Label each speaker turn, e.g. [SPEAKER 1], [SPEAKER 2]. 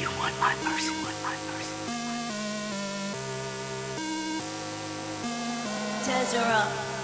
[SPEAKER 1] you want my mercy, want my mercy.
[SPEAKER 2] Tezera.